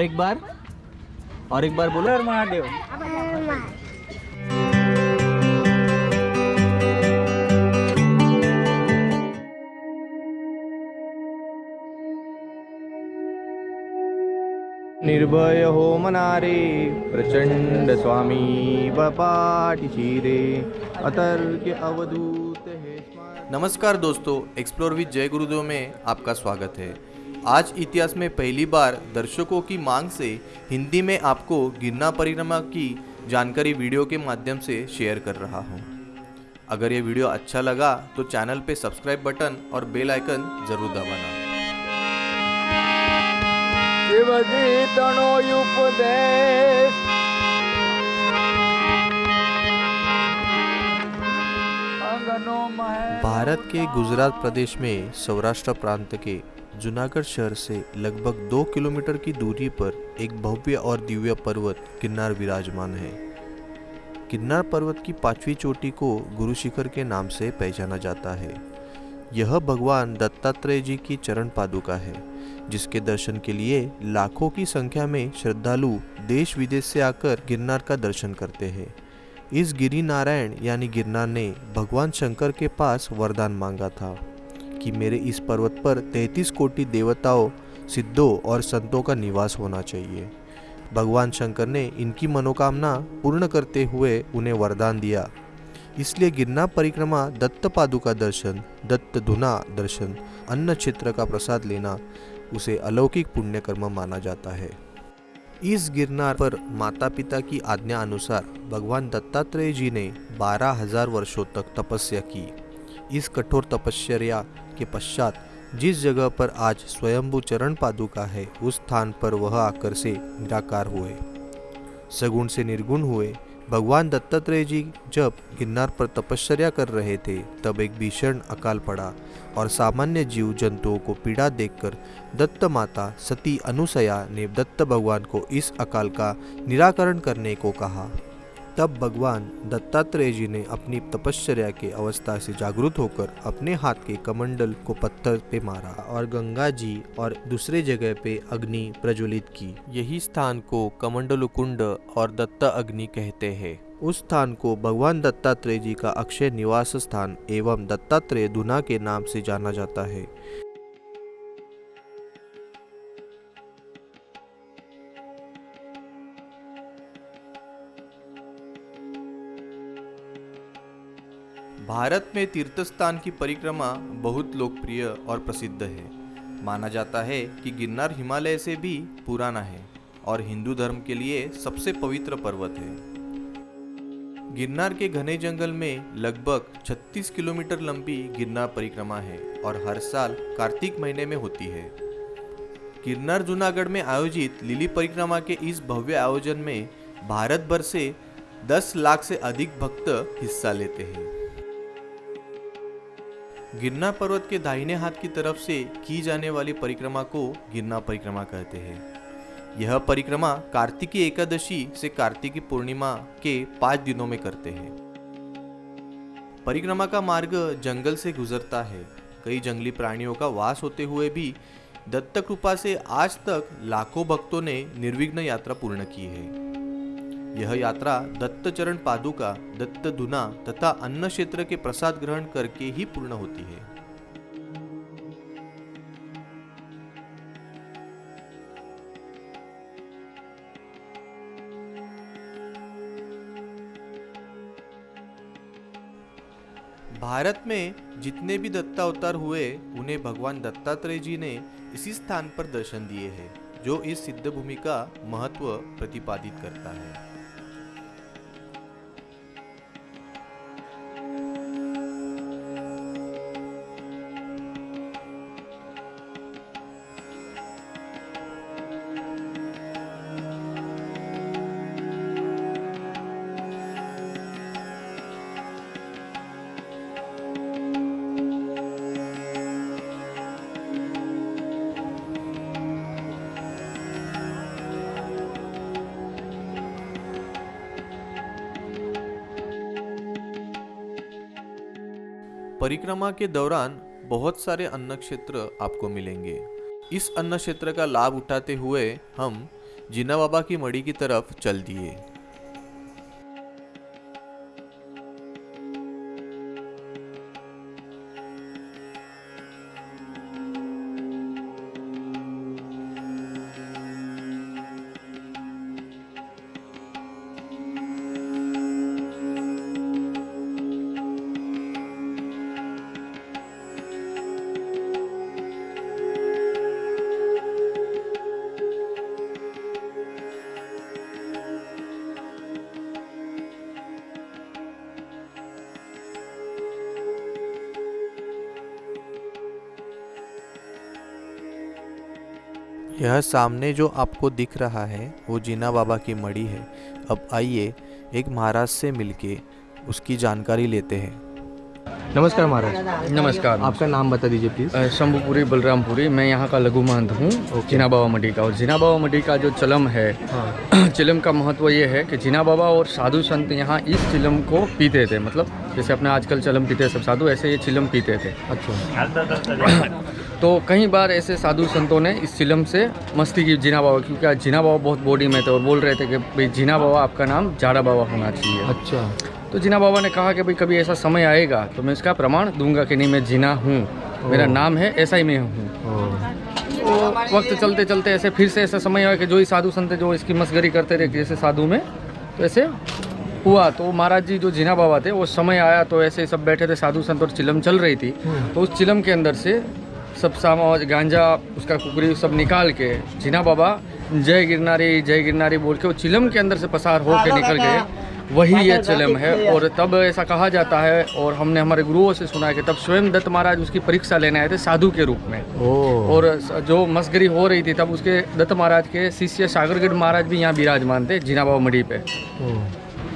और एक बार और एक बार बोलो। हर महादेव। निर्भय हो मनारे प्रचंड स्वामी बपाटी शिरे अतर्क अवधूत हे। नमस्कार दोस्तों एक्सप्लोर विद जय गुरुदेव में आपका स्वागत है। आज इतिहास में पहली बार दर्शकों की मांग से हिंदी में आपको गिरना परिक्रमा की जानकारी वीडियो के माध्यम से शेयर कर रहा हूँ। अगर ये वीडियो अच्छा लगा तो चैनल पे सब्सक्राइब बटन और बेल आइकन ज़रूर दबाना। भारत के गुजरात प्रदेश में सौराष्ट्र प्रांत के जूनागढ़ शहर से लगभग दो किलोमीटर की दूरी पर एक भव्य और दिव्य पर्वत गिरनार विराजमान है। गिरनार पर्वत की पांचवी चोटी को गुरु शिखर के नाम से पहचाना जाता है। यह भगवान दत्तात्रेय जी की चरण पादुका है, जिसके दर्शन के लिए लाखों की संख्या में श्रद्धालु देश विदेश से आकर गिरनार का दर्शन करते हैं। इस गिरी नारायण यानी गिरनार ने भगवान शंकर के पास वरदान मांगा था कि मेरे इस पर्वत पर तैतीस कोटि देवताओं, सिद्धों और संतों का निवास होना चाहिए। भगवान शंकर ने इनकी मनोकामना पूर्ण करते हुए उन्हें वरदान दिया। इसलिए गिरना परिक्रमा दत्त पादुका दर्शन, दत्त धुना दर्शन, अन्न क्षेत्र का प्रसाद लेना, उसे अलौकिक पुण्य कर्म माना जाता है। इस गिरनार पर माता पिता की आज्ञा अनुसार भगवान दत्तात्रेय जी ने बारह हज़ार वर्षों तक तपस्या की। इस कठोर तपस्या के पश्चात जिस जगह पर आज स्वयंभू चरण पादुका है, उस स्थान पर वह आकर से निराकार हुए। सगुण से निर्गुण हुए भगवान दत्तात्रेय जी जब गिरनार पर तपश्चर्या कर रहे थे, तब एक भीषण अकाल पड़ा और सामान्य जीव जंतुओं को पीड़ा देखकर दत्त माता सती अनुसया ने दत्त भगवान को इस अकाल का निराकरण करने को कहा। तब भगवान दत्तात्रेय जी ने अपनी तपश्चर्या के अवस्था से जागरूक होकर अपने हाथ के कमंडल को पत्थर पे मारा और गंगा जी और दूसरे जगह पे अग्नि प्रज्वलित की। यही स्थान को कमंडल कुंड और दत्त अग्नि कहते हैं। उस स्थान को भगवान दत्तात्रेय जी का अक्षय निवास स्थान एवं दत्तात्रेय धुना के नाम से जाना जाता है। भारत में तीर्थस्थान की परिक्रमा बहुत लोकप्रिय और प्रसिद्ध है। माना जाता है कि गिरनार हिमालय से भी पुराना है और हिंदू धर्म के लिए सबसे पवित्र पर्वत है। गिरनार के घने जंगल में लगभग 36 किलोमीटर लंबी गिरनार परिक्रमा है और हर साल कार्तिक महीने में होती है। गिरनार जूनागढ़ में आयोजित लिली परिक्रमा के इस भव्य आयोजन में भारत भर से 10 लाख से अधिक भक्त हिस्सा लेते हैं। गिरनार पर्वत के दाहिने हाथ की तरफ़ से की जाने वाली परिक्रमा को गिरना परिक्रमा कहते हैं। यह परिक्रमा कार्तिकी एकादशी से कार्तिकी पूर्णिमा के पाँच दिनों में करते हैं। परिक्रमा का मार्ग जंगल से गुजरता है। कई जंगली प्राणियों का वास होते हुए भी दत्त कृपा से आज तक लाखों भक्तों ने निर्विघ्न यात्रा पूर्ण की है। यह यात्रा दत्त चरण पादुका दत्त धुना तथा अन्न क्षेत्र के प्रसाद ग्रहण करके ही पूर्ण होती है। भारत में जितने भी दत्ता अवतार हुए, उन्हें भगवान दत्तात्रेय जी ने इसी स्थान पर दर्शन दिए हैं, जो इस सिद्ध भूमि का महत्व प्रतिपादित करता है। परिक्रमा के दौरान बहुत सारे अन्न क्षेत्र आपको मिलेंगे। इस अन्न क्षेत्र का लाभ उठाते हुए हम जीना बाबा की मड़ी की तरफ़ चल दिए। यह सामने जो आपको दिख रहा है वो जीना बाबा की मड़ी है। अब आइए एक महाराज से मिलके उसकी जानकारी लेते हैं। नमस्कार महाराज। नमस्कार। आपका नाम बता दीजिए प्लीज़ शंभुपुरी बलरामपुरी। मैं यहाँ का लघु महंत हूँ जीना बाबा मडी का। और जीना बाबा मडी का जो चलम है हाँ। चिलम का महत्व ये है कि जीना बाबा और साधु संत यहाँ इस चिलम को पीते थे। मतलब जैसे अपने आजकल चलम पीते सब साधु ऐसे ये चिलम पीते थे। अच्छा। तो कई बार ऐसे साधु संतों ने इस चिलम से मस्ती की जीना बाबा क्योंकि आज जीना बाबा बहुत बॉडी में थे और बोल रहे थे कि भाई जीना बाबा आपका नाम जाड़ा बाबा होना चाहिए। अच्छा। तो जीना बाबा ने कहा कि भाई कभी ऐसा समय आएगा तो मैं इसका प्रमाण दूँगा कि नहीं मैं जीना हूँ। मेरा नाम है ऐसा ही मैं हूँ। तो वक्त चलते चलते ऐसे फिर से ऐसा समय आया कि जो ही साधु संत जो इसकी मस्गरी करते रहे जैसे साधु में तो ऐसे हुआ। तो महाराज जी जो जीना बाबा थे वो समय आया तो ऐसे सब बैठे थे साधु संत और चिलम चल रही थी। तो उस चिलम के अंदर से सब सामा गांजा उसका कुकरी सब निकाल के जीना बाबा जय गिरनारी जय गिरनारी बोल के वो चिलम के अंदर से पसार होकर निकल गए। वही ये चिलम है और तब ऐसा कहा जाता है और हमने हमारे गुरुओं से सुना है कि तब स्वयं दत्त महाराज उसकी परीक्षा लेने आए थे साधु के रूप में। और जो मस्गरी हो रही थी तब उसके दत्त महाराज के शिष्य सागरगढ़ महाराज भी यहाँ विराजमान थे जीना बाबा मढ़ी पे।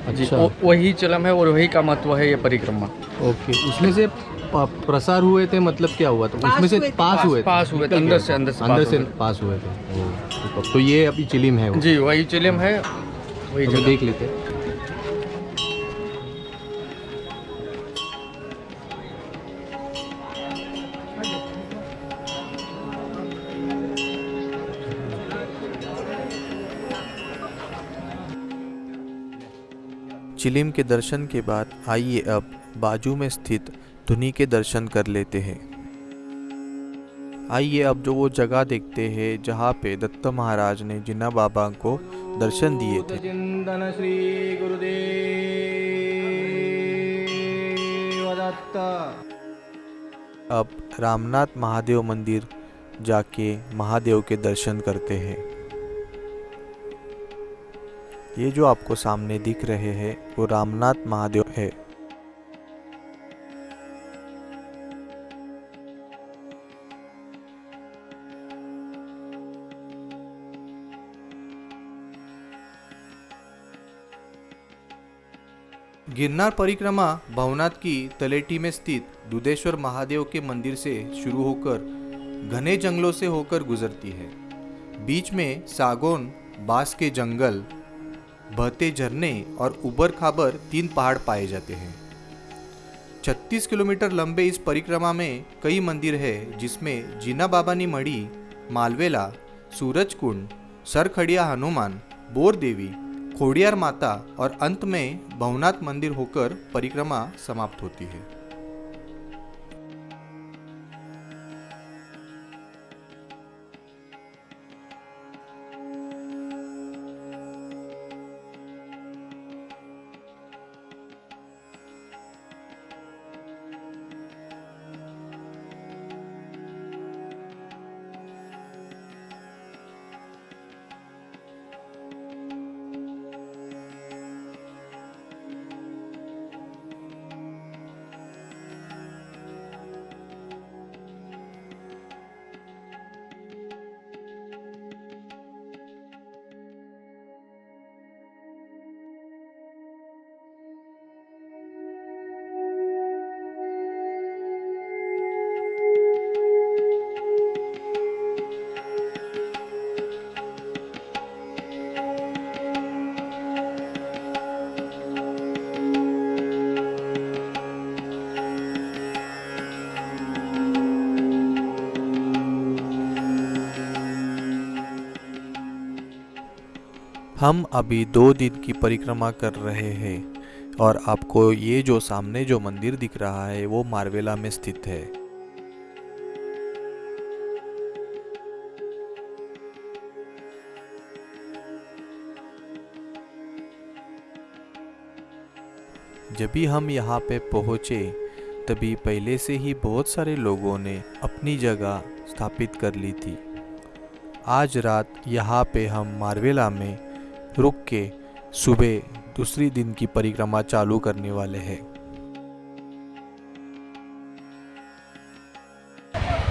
अच्छा। वही चलम है और वही का महत्व है ये परिक्रमा। ओके उसमें से प्रसार हुए थे मतलब क्या हुआ था? उसमें से पास हुए थे? पास हुए थे, अंदर से- अंदर से अंदर पास से हुए पास हुए थे। तो- तो ये अभी चिलिम है जी वही चिलम है वही जगह। देख लेते हैं। चिलिम के दर्शन के बाद आइए अब बाजू में स्थित धुनी के दर्शन कर लेते हैं। आइए अब जो वो जगह देखते हैं जहाँ पे दत्त महाराज ने जिन्ना बाबा को दर्शन दिए थे। चिंतन श्री गुरुदेव अब रामनाथ महादेव मंदिर जाके महादेव के दर्शन करते हैं। ये जो आपको सामने दिख रहे हैं वो रामनाथ महादेव है। गिरनार परिक्रमा भवनाथ की तलेटी में स्थित दुधेश्वर महादेव के मंदिर से शुरू होकर घने जंगलों से होकर गुजरती है। बीच में सागौन, बाँस के जंगल, बहते झरने और उबर खाबर तीन पहाड़ पाए जाते हैं। 36 किलोमीटर लंबे इस परिक्रमा में कई मंदिर है, जिसमें जीना बाबानी मढ़ी, मालवेला सूरज कुंड सरखड़िया हनुमान बोर देवी खोडियार माता और अंत में भवनाथ मंदिर होकर परिक्रमा समाप्त होती है। हम अभी दो दिन की परिक्रमा कर रहे हैं और आपको ये जो सामने जो मंदिर दिख रहा है, वो मारवेला में स्थित है। जब भी हम यहाँ पे पहुँचे, तभी पहले से ही बहुत सारे लोगों ने अपनी जगह स्थापित कर ली थी। आज रात यहाँ पे हम मारवेला में रुक के सुबह दूसरी दिन की परिक्रमा चालू करने वाले हैं।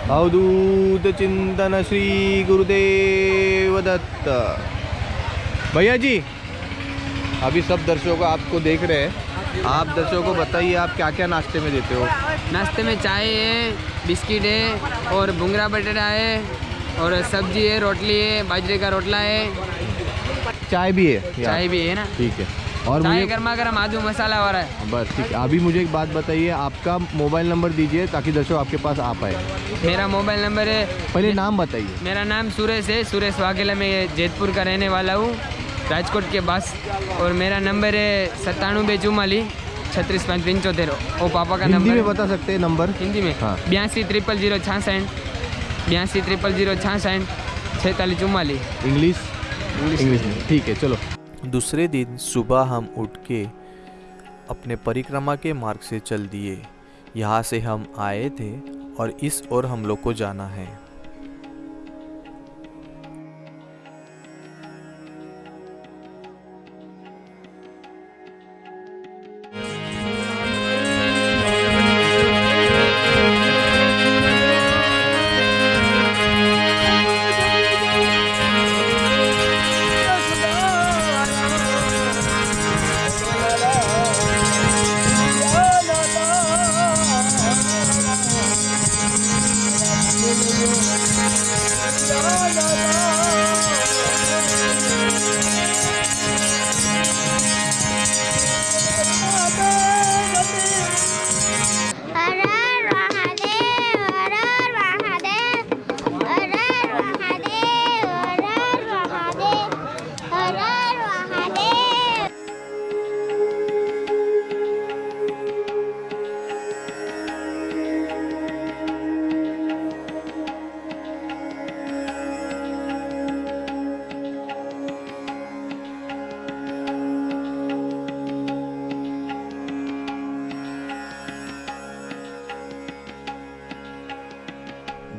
अवधूत चिंतन श्री गुरुदेव दत्त। भैया जी अभी सब दर्शकों आपको देख रहे हैं। आप दर्शकों को बताइए आप क्या क्या नाश्ते में देते हो? नाश्ते में चाय है बिस्किट है और भुंगरा बटेरा है और सब्ज़ी है रोटली है बाजरे का रोटला है। चाय भी है? चाय भी है ना? ठीक है। और चाय गर्मा गर्म आदू मसाला हो। रहा है बस ठीक है। अभी मुझे एक बात बताइए आपका मोबाइल नंबर दीजिए ताकि दर्शक आपके पास आ पाए। मेरा मोबाइल नंबर है पहले नाम बताइए। मेरा नाम सुरेश है। सुरेश वाघेला मैं जैतपुर का रहने वाला हूँ राजकोट के पास। और मेरा नंबर है सत्तानवे चुम्माली छत्तीस पाँच पंचोतेर वो पापा का नंबर में बता सकते हैं नंबर? हिंदी में? हाँ। बयासी ट्रिपल ज़ीरो छियासठ बयासी ट्रिपल ज़ीरो छियासठ छः चुम्माली इंग्लिश? इंग्लिश में। ठीक है चलो। दूसरे दिन सुबह हम उठ के अपने परिक्रमा के मार्ग से चल दिए। यहाँ से हम आए थे और इस ओर हम लोग को जाना है।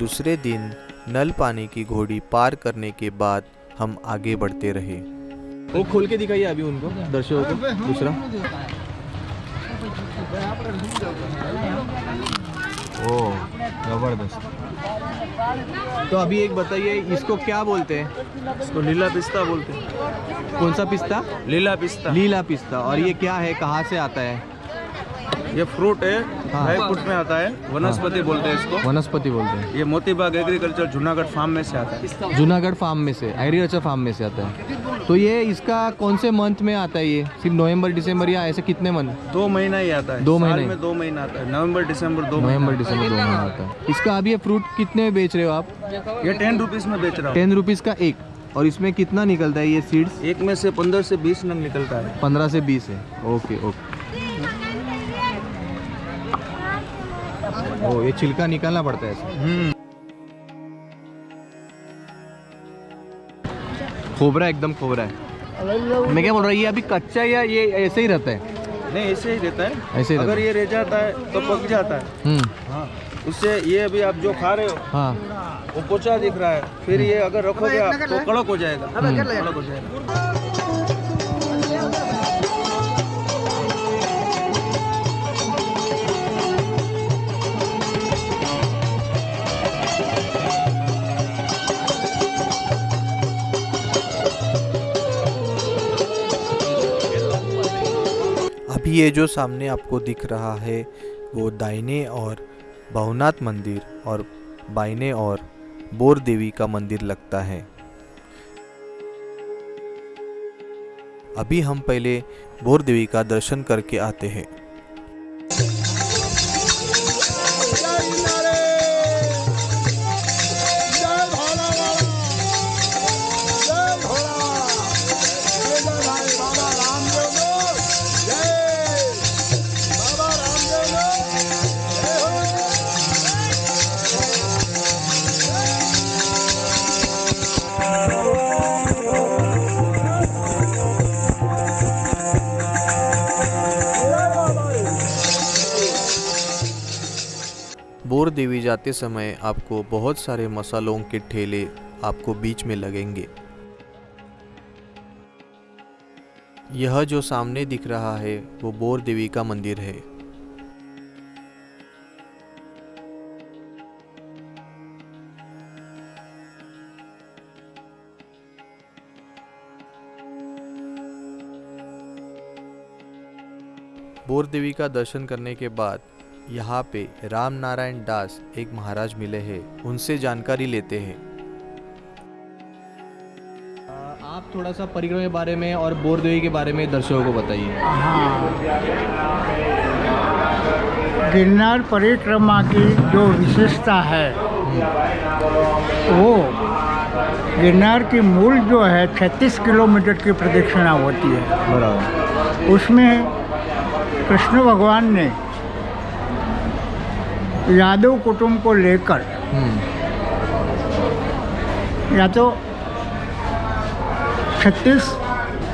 दूसरे दिन नल पानी की घोड़ी पार करने के बाद हम आगे बढ़ते रहे। वो खोल के दिखाइए अभी उनको दर्शकों को। दूसरा। ओ ज़बरदस्त। तो अभी एक बताइए इसको क्या बोलते हैं? इसको लीला पिस्ता बोलते हैं। कौन सा पिस्ता? लीला पिस्ता। लीला पिस्ता। और ये क्या है? कहाँ से आता है? ये फ्रूट है हाँ। ड्राई फ्रूट में आता है। वनस्पति बोलते हैं इसको। वनस्पति बोलते हैं। ये मोतीबाग एग्रीकल्चर जूनागढ़ फार्म में से आता है। जूनागढ़ फार्म में से एग्रीकल्चर फार्म में से आता है। तो ये इसका कौन से मंथ में आता है ये? सिर्फ़ नवंबर दिसंबर या ऐसे कितने मंथ दो महीना ही आता है। दो महीने? में दो महीना आता है। नवंबर दिसंबर दो नवंबर दिसंबर दो महीना आता है। इसका अभी ये फ्रूट कितने में बेच रहे हो आप? ये टेन रुपीज़ में बेच रहा हूँ। टेन रुपीज़ का एक। और इसमें कितना निकलता है ये सीड्स एक में से पंद्रह से बीस नंग निकलता है। पंद्रह से बीस है। ओके ओके ओ ये छिलका निकालना पड़ता है ऐसे। खोबरा एकदम खोबरा है। मैं क्या बोल रहा हूँ ये अभी कच्चा या ये ऐसे ही रहता है? नहीं ऐसे ही रहता है। ऐसे ही अगर ये रह जाता है तो पक जाता है। हम्म। हाँ उससे ये अभी आप जो खा रहे हो हाँ। वो पोचा दिख रहा है। फिर ये अगर रखोगे आप तो कड़क हो जाएगा। कड़क हो जाएगा। ये जो सामने आपको दिख रहा है, वो दाइने और भवनाथ मंदिर और बाइने और बोर देवी का मंदिर लगता है। अभी हम पहले बोर देवी का दर्शन करके आते हैं। देवी जाते समय आपको बहुत सारे मसालों के ठेले आपको बीच में लगेंगे। यह जो सामने दिख रहा है, वो बोर देवी का मंदिर है। बोर देवी का दर्शन करने के बाद यहाँ पे राम नारायण दास एक महाराज मिले हैं उनसे जानकारी लेते हैं। आप थोड़ा सा परिक्रमा के बारे में और बोरदेवी के बारे में दर्शकों को बताइए। हाँ। गिरनार परिक्रमा की जो विशेषता है वो गिरनार की मूल जो है 36 किलोमीटर की प्रदक्षिणा होती है। बराबर। उसमें कृष्ण भगवान ने यादव कुटुंब को लेकर या तो 36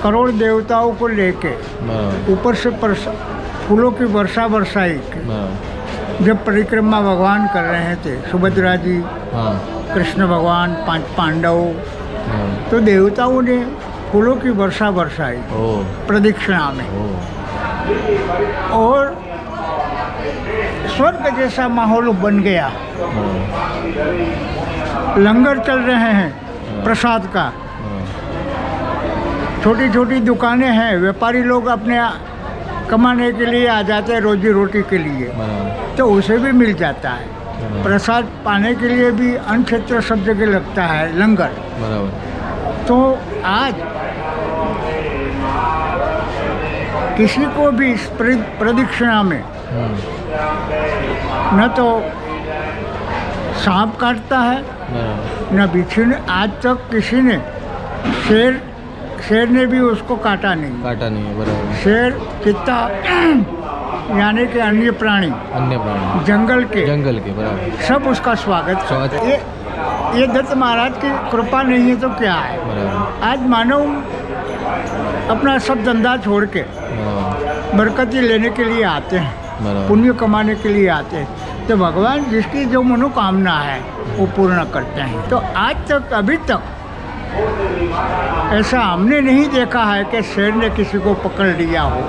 करोड़ देवताओं को लेके ऊपर से फूलों की वर्षा वर्षाई जब परिक्रमा भगवान कर रहे थे सुभद्रा जी हाँ। कृष्ण भगवान पाँच पांडव हाँ। तो देवताओं ने फूलों की वर्षा वर्षाई प्रदक्षिणा में। और स्वर्ग जैसा माहौल बन गया। लंगर चल रहे हैं प्रसाद का। छोटी छोटी दुकानें हैं व्यापारी लोग अपने कमाने के लिए आ जाते हैं रोजी रोटी के लिए। तो उसे भी मिल जाता है। प्रसाद पाने के लिए भी अन्न क्षेत्र सब जगह लगता है लंगर। तो आज किसी को भी इस प्रद- प्रदक्षिणा में न तो सांप काटता है बराबर न बिच्छू ने आज तक किसी ने शेर शेर ने भी उसको काटा नहीं। काटा नहीं है बराबर। शेर चित्ता यानी कि अन्य प्राणी अन्य प्राणी। जंगल के जंगल के बराबर। सब उसका स्वागत। स्वागत। ये ये दत्त महाराज की कृपा नहीं है तो क्या है? आज मानव अपना सब धंधा छोड़ के बरकती लेने के लिए आते हैं। पुण्य कमाने के लिए आते हैं। तो भगवान जिसकी जो मनोकामना है वो पूर्ण करते हैं। तो आज तक अभी तक ऐसा हमने नहीं देखा है कि शेर ने किसी को पकड़ लिया हो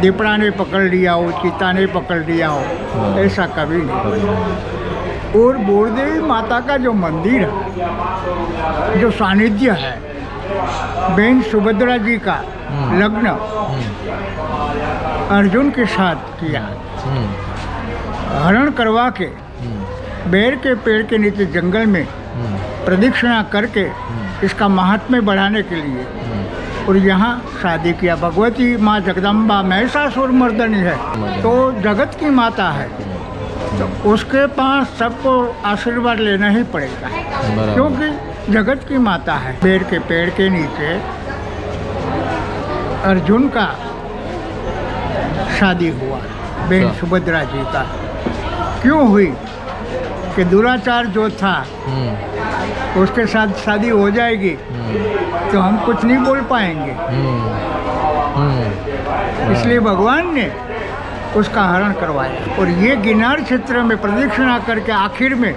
दीपड़ा ने पकड़ लिया हो चीता ने पकड़ लिया हो ऐसा कभी नहीं और बोरदेवी माता का जो मंदिर है जो सानिध्य है बहन सुभद्रा जी का लग्न अर्जुन के साथ किया। हरण करवा के बेर के पेड़ के नीचे जंगल में प्रदक्षिणा करके इसका महात्म्य बढ़ाने के लिए और यहाँ शादी किया। भगवती माँ जगदम्बा महिषासुर मर्दनी है तो जगत की माता है तो उसके पास सबको आशीर्वाद लेना ही पड़ेगा। क्योंकि जगत की माता है बेर के पेड़ के नीचे अर्जुन का शादी हुआ बहन अच्छा। सुभद्रा जी का। क्यों हुई? कि दुराचार जो था हम्म, उसके साथ शादी हो जाएगी हम्म, तो हम कुछ नहीं बोल पाएँगे। हम्म, इसलिए भगवान ने उसका हरण करवाया। और ये गिनार क्षेत्र में प्रदक्षिणा करके आखिर में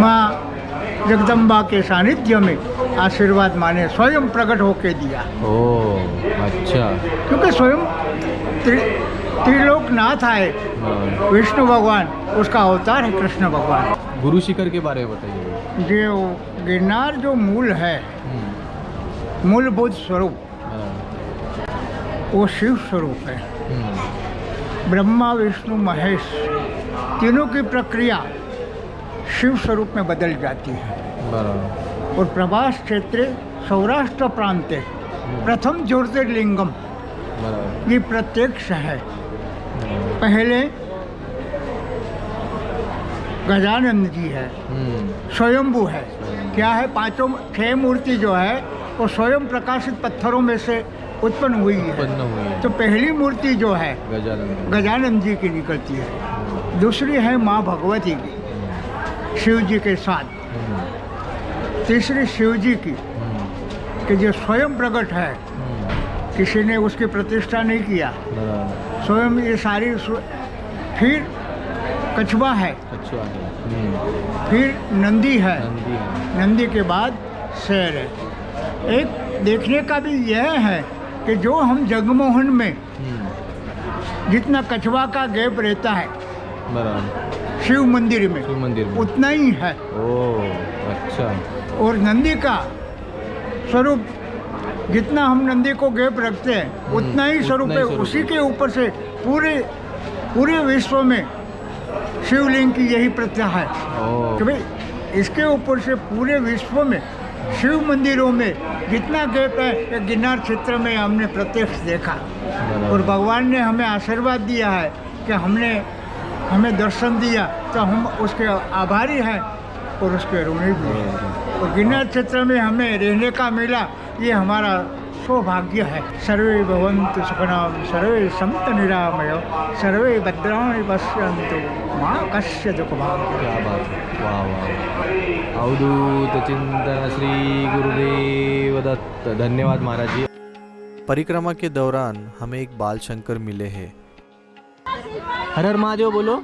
माँ जगदम्बा के सानिध्य में आशीर्वाद माने स्वयं प्रकट होके दिया। ओ अच्छा। क्योंकि स्वयं त्रिलोकनाथ आए। विष्णु भगवान उसका अवतार है कृष्ण भगवान। गुरु शिखर के बारे में बताइए। जो गिरनार जो मूल है हम्म, मूलभूत स्वरूप वो शिव स्वरूप है। हम्म, ब्रह्मा विष्णु महेश तीनों की प्रक्रिया शिव स्वरूप में बदल जाती है। और प्रभास क्षेत्र सौराष्ट्र प्रांत प्रथम ज्योतिर्लिंगम ये प्रत्यक्ष है। पहले गजानंद जी है। हम्म, स्वयंभू है। क्या है? पाँचों छह मूर्ति जो है वो स्वयं प्रकाशित पत्थरों में से उत्पन्न हुई है। उत्पन्न हुई है। तो पहली मूर्ति जो है गजानंद गजानंद जी की निकलती है। दूसरी है माँ भगवती की शिव जी के साथ। हम्म, तीसरी शिव जी की हम्म, कि जो स्वयं प्रकट है किसी ने उसकी प्रतिष्ठा नहीं किया। स्वयं ये सारी फिर कछुआ है। हम्म, फिर नंदी है। नंदी के बाद शेर है। एक देखने का भी यह है कि जो हम जगमोहन में हम्म, जितना कछवा का गैप रहता है शिव मंदिर में शिव मंदिर में। उतना ही है। ओ अच्छा। और नंदी का स्वरूप जितना हम नंदी को गैप रखते हैं उतना ही स्वरूप है। उसी के ऊपर से पूरे पूरे विश्व में शिवलिंग की यही प्रथा है कि भाई इसके ऊपर से पूरे विश्व में शिव मंदिरों में जितना गैप है गिरनार क्षेत्र में हमने प्रत्यक्ष देखा। और भगवान ने हमें आशीर्वाद दिया है कि हमने हमें दर्शन दिया तो हम उसके आभारी हैं और उसके ऋणी भी और गिरनार क्षेत्र में हमें रहने का मिला ये हमारा सौभाग्य है। सर्वे भवन्तु सुखनाम सर्वे संत निरामय सर्वे भद्राणि पश्यन्तु। माँ कश्य दुख भाग्य क्या बात वाह वाह अवधूत चिंतन श्री गुरुदेव दत्त धन्यवाद महाराज जी। परिक्रमा के दौरान हमें एक बाल शंकर मिले हैं। हर हर महादेव बोलो।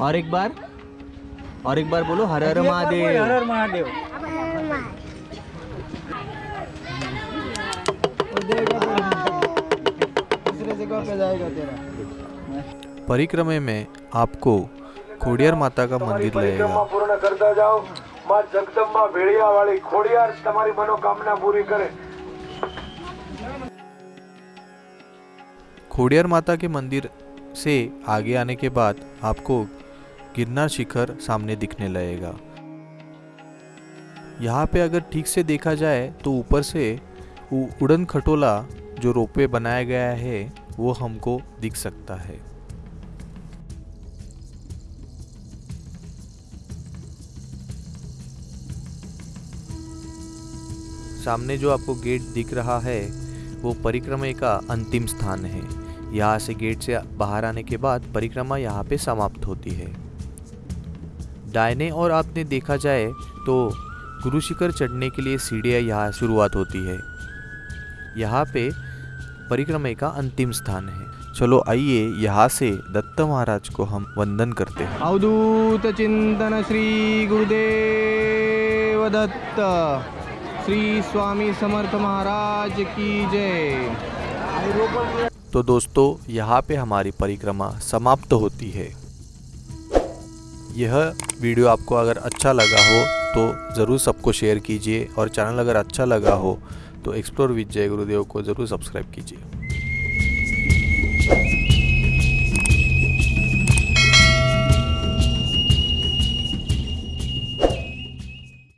और एक बार और एक बार बोलो हर हर महादेव। हर हर महादेव। दूसरे जगह पे जाएगा तेरा परिक्रमा में आपको खोडियार माता का मंदिर लगेगा પૂર્ણ કરતા જાઓ માં જગદંબા ભેળિયાવાળી ખોડિયાર તમારી મનોકામના પૂરી કરે खोडियार माता के मंदिर से आगे आने के बाद आपको गिरनार शिखर सामने दिखने लगेगा यहाँ पे अगर ठीक से देखा जाए तो ऊपर से उ- उड़न खटोला जो रोपवे बनाया गया है वो हमको दिख सकता है। सामने जो आपको गेट दिख रहा है, वो परिक्रमा का अंतिम स्थान है। यहाँ से गेट से बाहर आने के बाद परिक्रमा यहाँ पे समाप्त होती है। दाहिने और आपने देखा जाए तो गुरु शिखर चढ़ने के लिए सीढ़ियाँ यहाँ शुरुआत होती है। यहाँ पे परिक्रमा का अंतिम स्थान है। चलो आइए यहाँ से दत्त महाराज को हम वंदन करते हैं। अवधूत चिंतन श्री गुरुदेव दत्त। श्री स्वामी समर्थ महाराज की जय। तो दोस्तों यहाँ पे हमारी परिक्रमा समाप्त होती है। यह वीडियो आपको अगर अच्छा लगा हो तो ज़रूर सबको शेयर कीजिए और चैनल अगर अच्छा लगा हो तो एक्सप्लोर विद जय गुरुदेव को ज़रूर सब्सक्राइब कीजिए।